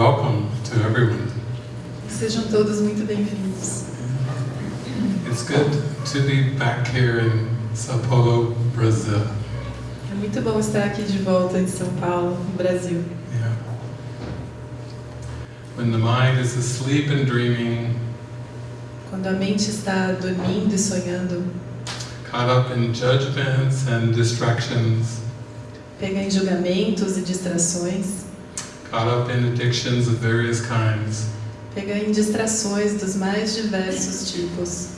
welcome to everyone. Sejam todos muito bem-vindos. It's good to be back here in Sao Paulo, Brazil. É muito bom estar aqui de volta em São Paulo, no Brasil. Yeah. When the mind is asleep and dreaming, Quando a mente está dormindo e sonhando, caught up in judgments and distractions, pega em julgamentos e distrações, caught up in addictions of various kinds, pega em distrações dos mais diversos tipos.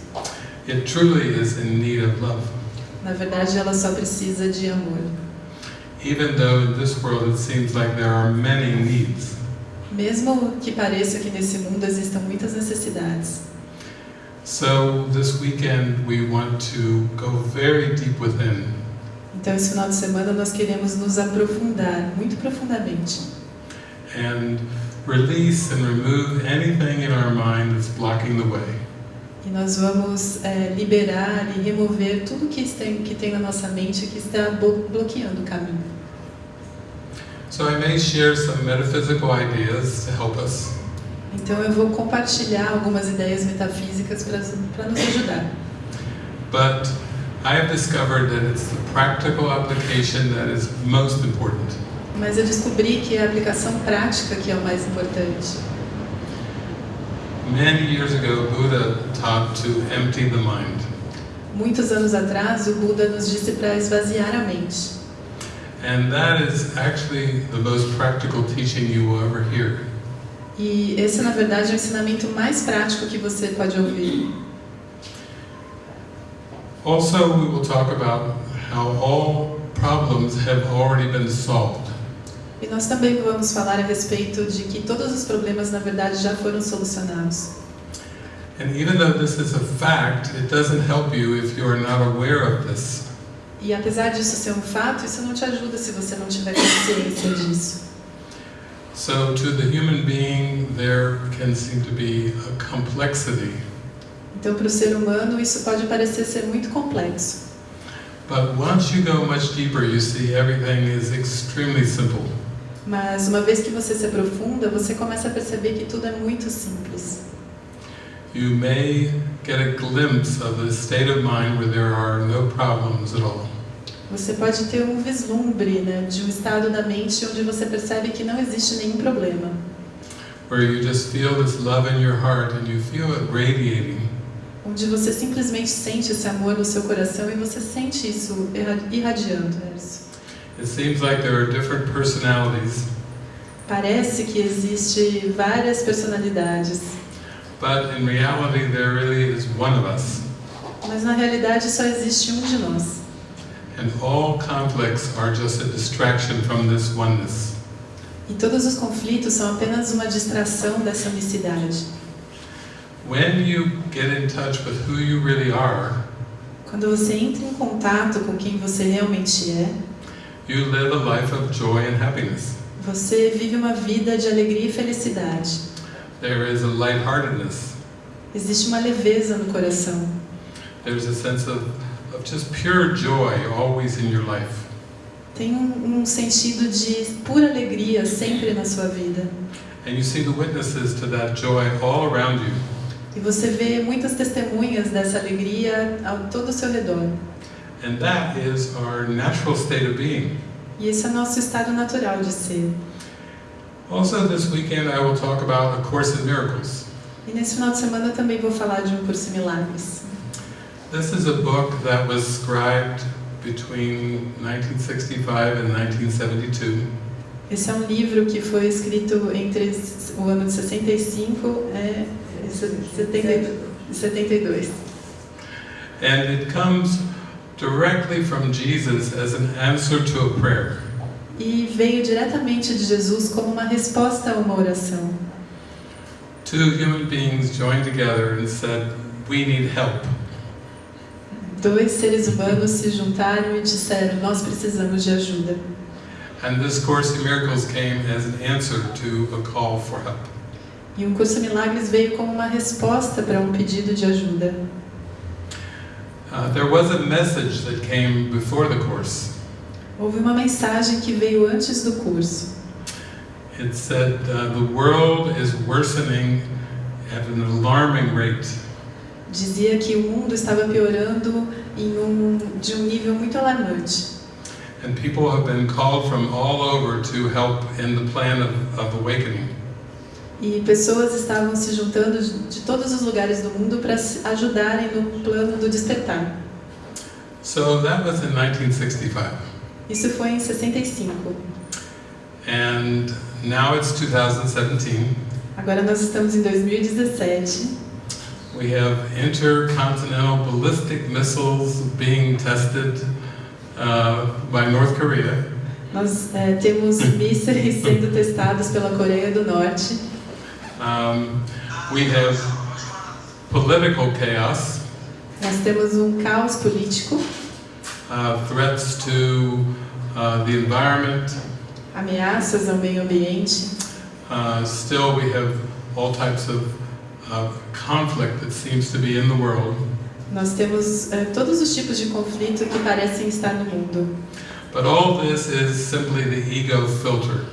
it truly is in need of love. Na verdade, ela só precisa de amor. Even though in this world it seems like there are many needs. Mesmo que pareça que nesse mundo existam muitas necessidades. So this weekend we want to go very deep within Então, esse final de semana nós queremos nos aprofundar muito profundamente and release and remove anything in our mind that's blocking the way. e nós vamos é, liberar e remover tudo que tem, que tem na nossa mente que está blo- bloqueando o caminho. So I may share some metaphysical ideas to help us, Então, eu vou compartilhar algumas ideias metafísicas para nos ajudar. but I have discovered that it's the practical application that is most important. Mas eu descobri que é a aplicação prática que é o mais importante. Many years ago, Buddha taught to empty the mind. Muitos anos atrás, o Buda nos disse para esvaziar a mente. And that is actually the most practical teaching you will ever hear. E esse, na verdade, é o ensinamento mais prático que você pode ouvir. Also, we will talk about how all problems have already been solved. E nós também vamos falar a respeito de que todos os problemas, na verdade, já foram solucionados. And even though this is a fact, it doesn't help you if you are not aware of this. E apesar disso ser um fato, isso não te ajuda se você não tiver consciência disso. So, to the human being, there can seem to be a complexity. Então, para o ser humano, isso pode parecer ser muito complexo. But once you go much deeper, you see everything is extremely simple. Mas uma vez que você se aprofunda, você começa a perceber que tudo é muito simples. You may get a glimpse of a state of mind where there are no problems at all. Você pode ter um vislumbre né, de um estado da mente onde você percebe que não existe nenhum problema. Where you just feel this love in your heart and you feel it radiating. Onde você simplesmente sente esse amor no seu coração e você sente isso irra- irradiando. é isso. It seems like there are different personalities, Parece que existe várias personalidades, but in reality, there really is one of us. mas na realidade só existe um de nós. And all conflicts are just a distraction from this oneness. E todos os conflitos são apenas uma distração dessa unicidade. When you get in touch with who you really are, Quando você entra em contato com quem você realmente é, you live a life of joy and happiness. você vive uma vida de alegria e felicidade. There is a lightheartedness. Existe uma leveza no coração. There's a sense of, of just pure joy always in your life. Tem um, um sentido de pura alegria sempre na sua vida. And you see the witnesses to that joy all around you. E você vê muitas testemunhas dessa alegria ao todo o seu redor. And that is our natural state of being. E esse é o nosso estado natural de ser. Also, this weekend I will talk about A Course in Miracles. E nesse final de semana também vou falar de um curso em milagres. This is a book that was scribed between 1965 and 1972. Esse é um livro que foi escrito entre o ano de 65 e 70 e 72. And it comes directly from Jesus as an answer to a prayer. E veio diretamente de Jesus como uma resposta a uma oração. Two human beings joined together and said, We need help. Dois seres humanos se juntaram e disseram: Nós precisamos de ajuda. And this Course in Miracles came as an answer to a call for help. E o curso Milagres veio como uma resposta para um pedido de ajuda. Uh, there was a message that came before the Course. Houve uma mensagem que veio antes do curso. it said uh, the world is worsening at an alarming rate. Dizia que o mundo estava piorando em um, de um nível muito alarmante. And people have been called from all over to help in the plan of, of awakening. E pessoas estavam se juntando de todos os lugares do mundo para ajudarem no plano do despertar. So that was in 1965. Isso foi em 65. And now it's 2017. Agora nós estamos em 2017. We have intercontinental ballistic missiles being tested uh, by North Korea. Nós é, temos mísseis sendo testados pela Coreia do Norte. Um, we have political chaos, Nós temos um caos político, uh, threats to uh, the environment. ameaças ao meio ambiente. Uh, still, we have all types of, of conflict that seems to be in the world. Nós temos é, todos os tipos de conflito que parecem estar no mundo. But all this is simply the ego filter.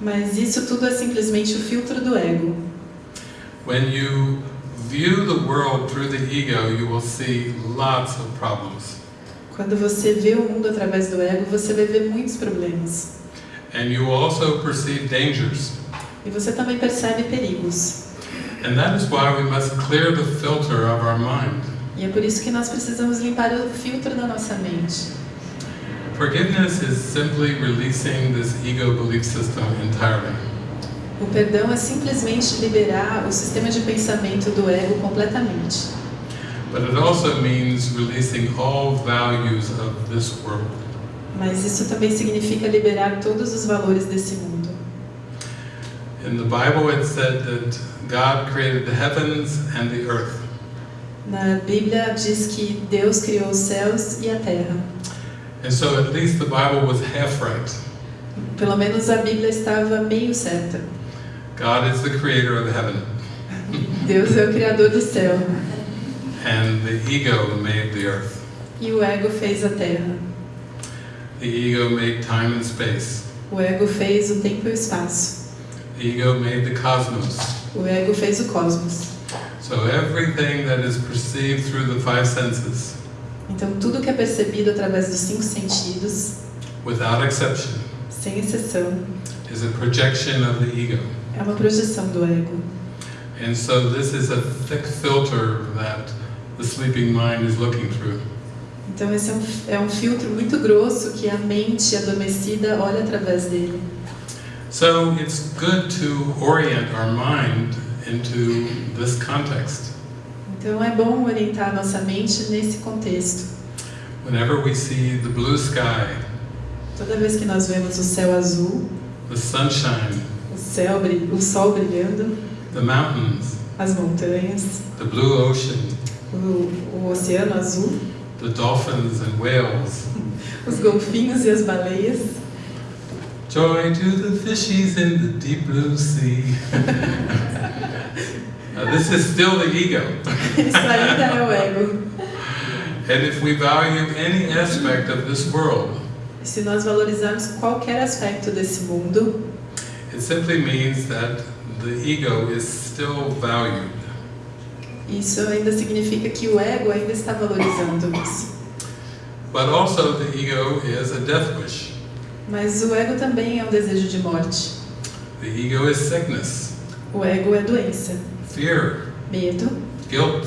Mas isso tudo é simplesmente o filtro do ego. When you view the world through the ego, you will see lots of problems. Quando você vê o mundo através do ego, você vai ver muitos problemas. And you also perceive dangers. E você também percebe perigos. And that is why we must clear the filter of our mind. E é por isso que nós precisamos limpar o filtro da nossa mente. Forgiveness is simply releasing this ego belief system entirely. O perdão é simplesmente liberar o sistema de pensamento do ego completamente. But it also means releasing all values of this world. Mas isso também significa liberar todos os valores desse mundo. In the Bible, it said that God created the heavens and the earth. Na Bíblia diz que Deus criou os céus e a terra. And so at least the Bible was half right. Pelo menos a Bíblia estava meio certa. God is the creator of heaven, Deus é o criador do céu and the ego made the earth. e o ego fez a terra. The ego made time and space. O ego fez o tempo e o espaço. The ego made the cosmos. O ego fez o cosmos. So everything that is perceived through the five senses, Então tudo que é percebido através dos cinco sentidos, without exception, sem exceção, is a projection of the ego. é uma projeção do ego. And so this is a thick filter that the sleeping mind is looking through. Então esse é um, é um filtro muito grosso que a mente adormecida olha através dele. So it's good to orient our mind into this context. Então é bom orientar nossa mente nesse contexto. Whenever we see the blue sky, Toda vez que nós vemos o céu azul, the sunshine, o céu, o sol brilhando, the mountains, as montanhas, the blue ocean, o, o oceano azul, the dolphins and whales, os golfinhos e as baleias, joy to the fishies in the deep blue sea. Now, this is still the ego. isso ainda é o ego. And if we value any aspect of this world, se nós valorizarmos qualquer aspecto desse mundo, it simply means that the ego is still valued. isso ainda significa que o ego ainda está valorizando isso. But also, the ego is a death wish. Mas o ego também é um desejo de morte. The ego is sickness, O ego é doença, fear, medo, guilt,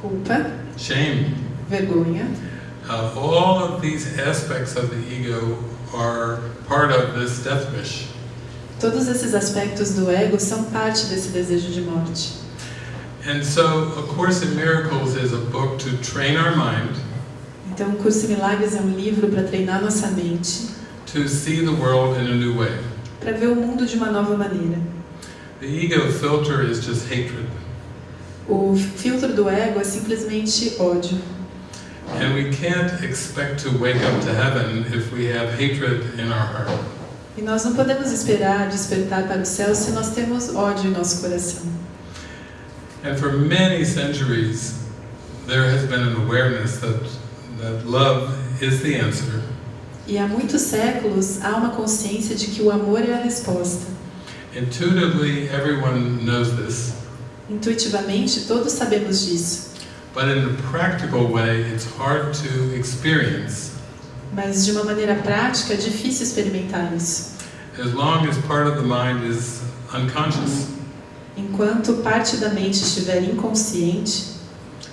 culpa, shame. vergonha. Uh, all of these aspects of the ego are part of this death wish. Todos esses aspectos do ego são parte desse desejo de morte. And so, A Course in Miracles is a book to train our mind Então, o Curso em Milagres é um livro para treinar nossa mente, to see the world in a new way. para ver o mundo de uma nova maneira. The ego filter is just hatred. O filtro do ego é simplesmente ódio. And we can't expect to wake up to heaven if we have hatred in our heart. E nós não podemos esperar despertar para o céu se nós temos ódio em nosso coração. And for many centuries, there has been an awareness that, that love is the answer. E há muitos séculos há uma consciência de que o amor é a resposta. Intuitively, everyone knows this, Intuitivamente, todos sabemos disso, but in a practical way, it's hard to experience. Mas de uma maneira prática é difícil experimentar isso. as long as part of the mind is unconscious, Enquanto parte da mente estiver inconsciente,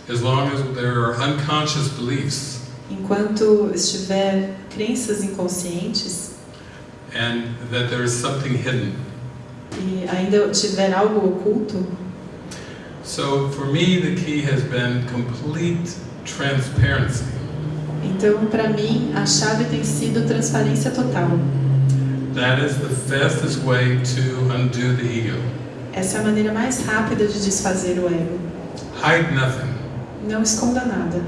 as long as there are unconscious beliefs, enquanto estiver crenças inconscientes and that there is something hidden. Ainda tiver algo oculto, So for me, the key has been complete transparency. então para mim a chave tem sido transparência total. That is the fastest way to undo the ego. Essa é a maneira mais rápida de desfazer o ego. Hide nothing. Não esconda nada.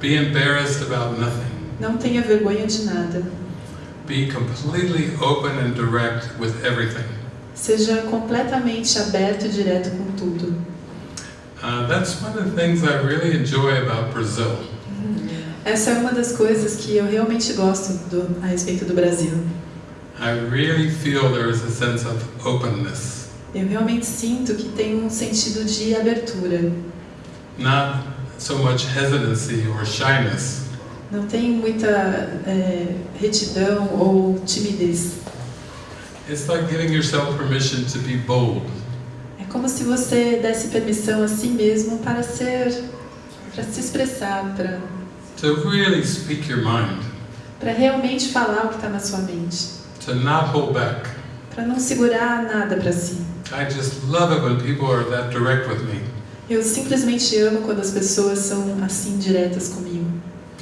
Be embarrassed about nothing. Não tenha vergonha de nada. Be completely open and direct with everything. Seja completamente aberto e direto com tudo. Uh, that's one of the things I really enjoy about Brazil. Essa é uma das coisas que eu realmente gosto do, a respeito do Brasil. I really feel there is a sense of openness, Eu realmente sinto que tem um sentido de abertura. not so much hesitancy or shyness. Não tem muita é, retidão ou timidez. It's like giving yourself permission to be bold. É como se você desse permissão a si mesmo para ser, para se expressar, para, to really speak your mind, para realmente falar o que está na sua mente, to not hold back. para não segurar nada para si. I just love it when people are that direct with me. Eu simplesmente amo quando as pessoas são assim diretas comigo.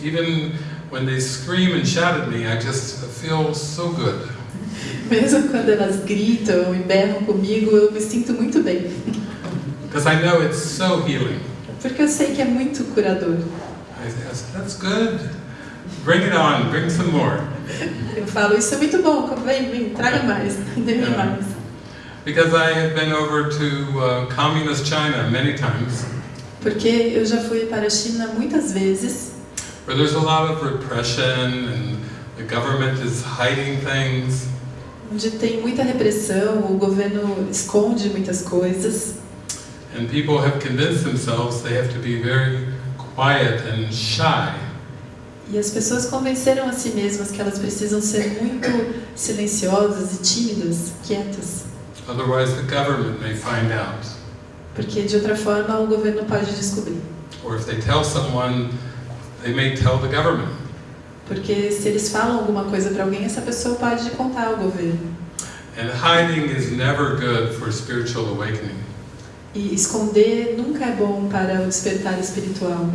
Even when they scream and shout at me, I just feel so good. Mesmo quando elas gritam e berram comigo, eu me sinto muito bem. Because I know it's so healing. Porque eu sei que é muito curador. I say, that's good. Bring it on, bring some more. Eu falo, isso é muito bom, vem, vem, traga mais, dê É. mais. Because I have been over to uh, communist China many times, Porque eu já fui para a China muitas vezes, where there's a lot of repression and the government is hiding things. Onde tem muita repressão, o governo esconde muitas coisas. And people have convinced themselves they have to be very quiet and shy. E as pessoas convenceram a si mesmas que elas precisam ser muito silenciosas e tímidas, quietas, Otherwise, the government may find out. porque de outra forma o governo pode descobrir. Or if they tell someone, they may tell the government. Porque se eles falam alguma coisa para alguém, essa pessoa pode contar ao governo. And hiding is never good for spiritual awakening. E esconder nunca é bom para o despertar espiritual.